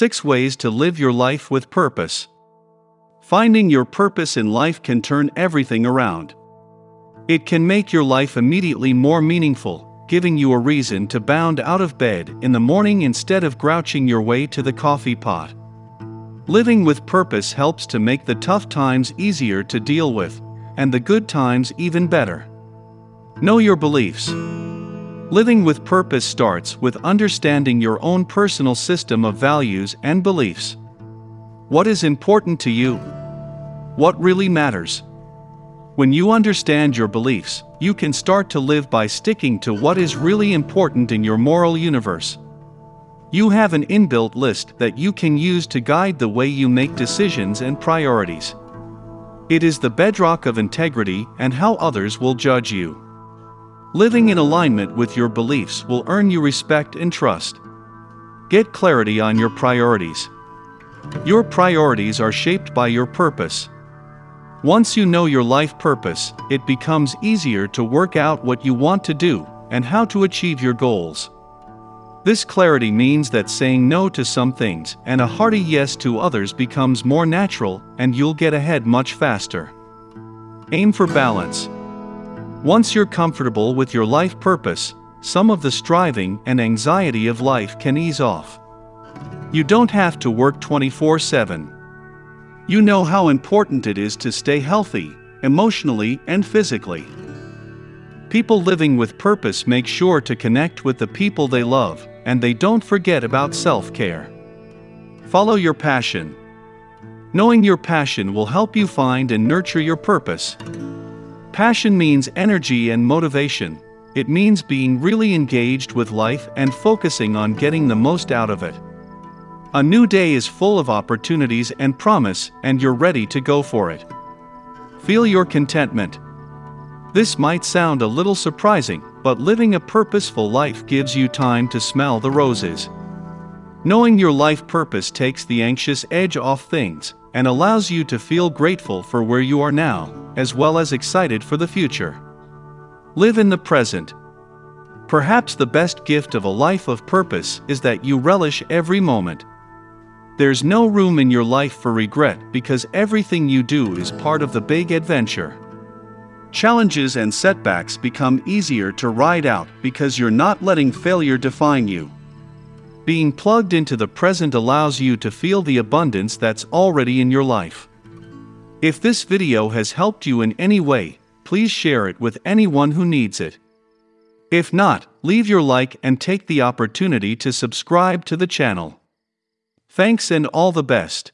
6 Ways to Live Your Life with Purpose. Finding your purpose in life can turn everything around. It can make your life immediately more meaningful, giving you a reason to bound out of bed in the morning instead of grouching your way to the coffee pot. Living with purpose helps to make the tough times easier to deal with, and the good times even better. Know your beliefs. Living with purpose starts with understanding your own personal system of values and beliefs. What is important to you? What really matters? When you understand your beliefs, you can start to live by sticking to what is really important in your moral universe. You have an inbuilt list that you can use to guide the way you make decisions and priorities. It is the bedrock of integrity and how others will judge you. Living in alignment with your beliefs will earn you respect and trust. Get clarity on your priorities. Your priorities are shaped by your purpose. Once you know your life purpose, it becomes easier to work out what you want to do and how to achieve your goals. This clarity means that saying no to some things and a hearty yes to others becomes more natural and you'll get ahead much faster. Aim for balance. Once you're comfortable with your life purpose, some of the striving and anxiety of life can ease off. You don't have to work 24 7 you know how important it is to stay healthy, emotionally and physically. People living with purpose make sure to connect with the people they love, and they don't forget about self care. Follow your passion. Knowing your passion will help you find and nurture your purpose. Passion means energy and motivation, it means being really engaged with life and focusing on getting the most out of it. A new day is full of opportunities and promise, and you're ready to go for it. Feel your contentment. This might sound a little surprising, but living a purposeful life gives you time to smell the roses. Knowing your life purpose takes the anxious edge off things and allows you to feel grateful for where you are now, as well as excited for the future. Live in the present. Perhaps the best gift of a life of purpose is that you relish every moment. There's no room in your life for regret because everything you do is part of the big adventure. Challenges and setbacks become easier to ride out because you're not letting failure define you. Being plugged into the present allows you to feel the abundance that's already in your life. If this video has helped you in any way, please share it with anyone who needs it. If not, leave your like and take the opportunity to subscribe to the channel. Thanks and all the best.